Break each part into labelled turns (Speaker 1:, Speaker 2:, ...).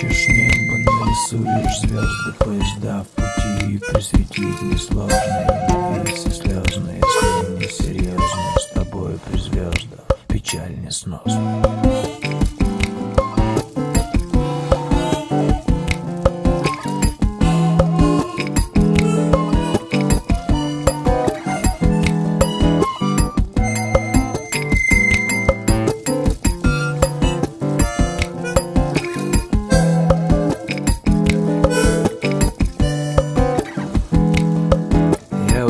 Speaker 1: Ищешь небо, нарисуешь звезды Поезда в пути присветить несложно Если слезно, если не серьезно С тобой при звездах печаль несносно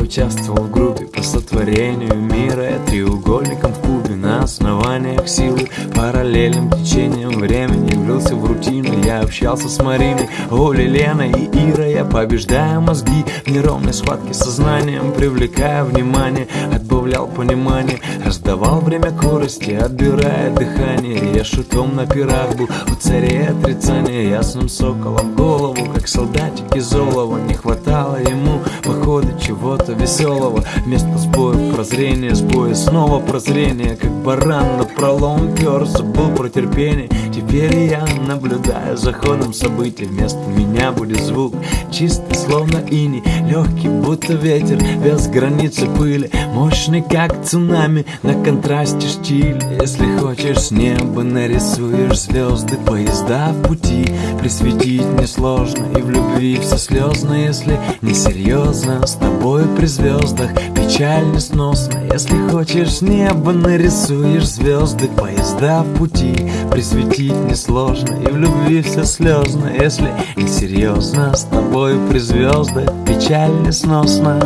Speaker 1: участвовал в группе по сотворению мира. Треугольником в кубе на основаниях силы. Параллельным течением времени влился в рутину. Я общался с Мариной, Олей, Леной и Ирой. Я побеждаю мозги в неровной схватке сознанием Привлекая внимание, отбавлял понимание Раздавал время корости, отбирая дыхание. Я шутом на пирах был у царей отрицания Ясным соколом голову, как солдатик из олова. Не хватало ему похода чего-то веселого. Вместо сбоя прозрения, сбоя снова прозрение Как баран на пролом пер, забыл про терпение Теперь я наблюдаю за ходом событий. Вместо меня будет звук чистый, словно ини Легкий, будто ветер, без границы пыли. Мощный, как цунами, на контрасте штиль Если хочешь с неба нарисуешь звезды Поезда в пути. Присветить несложно И в любви все слезно, если несерьезно С тобой при звездах печаль несносно Если хочешь с неба нарисуешь звезды Поезда в пути. Присветить несложно И в любви все слезно, если несерьезно С тобой при звездах печаль несносно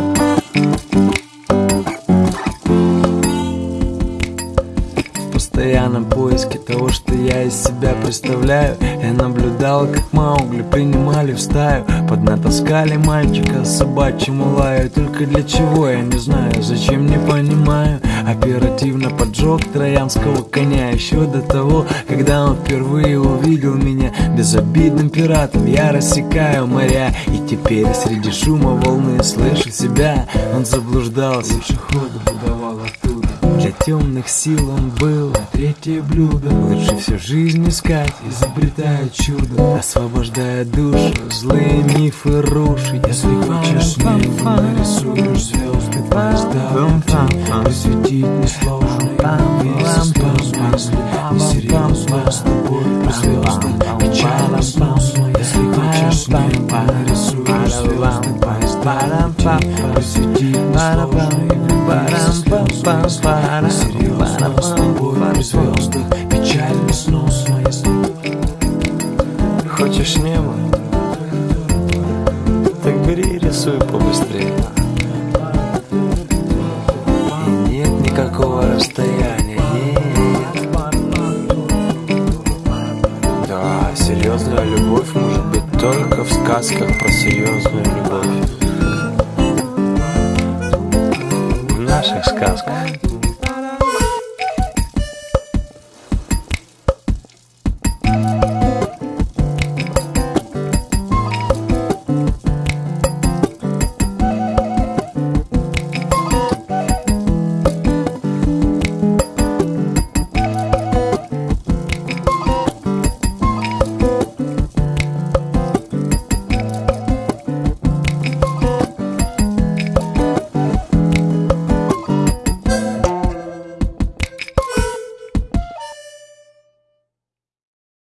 Speaker 1: постоянном поиске того, что я из себя представляю Я наблюдал, как Маугли принимали в стаю. Поднатаскали мальчика собачьему лаю. Только для чего, я не знаю, зачем, не понимаю Оперативно поджег троянского коня Еще до того, когда он впервые увидел меня. Безобидным пиратом я рассекаю моря. И теперь среди шума волны слышу себя. Он заблуждался, лучше ходу выдавал оттуда. Для темных сил он был третье блюдо. Лучше всю жизнь искать, изобретая чудо. Освобождая душу, злые мифы рушить. Если хочешь небо, нарисуешь звезды Поезда Посвятить несложно и вместе спазм Если несерьезно, с тобой при звездах Печально сносно Если хочешь небо, нарисуешь звезды Поезда. Посвятить с тобой Печально сносно, если Хочешь небо? Так бери и рисуй побыстрее нет Да, серьезная любовь может быть только в сказках про серьезную любовь. В наших сказках